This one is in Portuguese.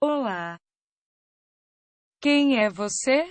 Olá. Quem é você?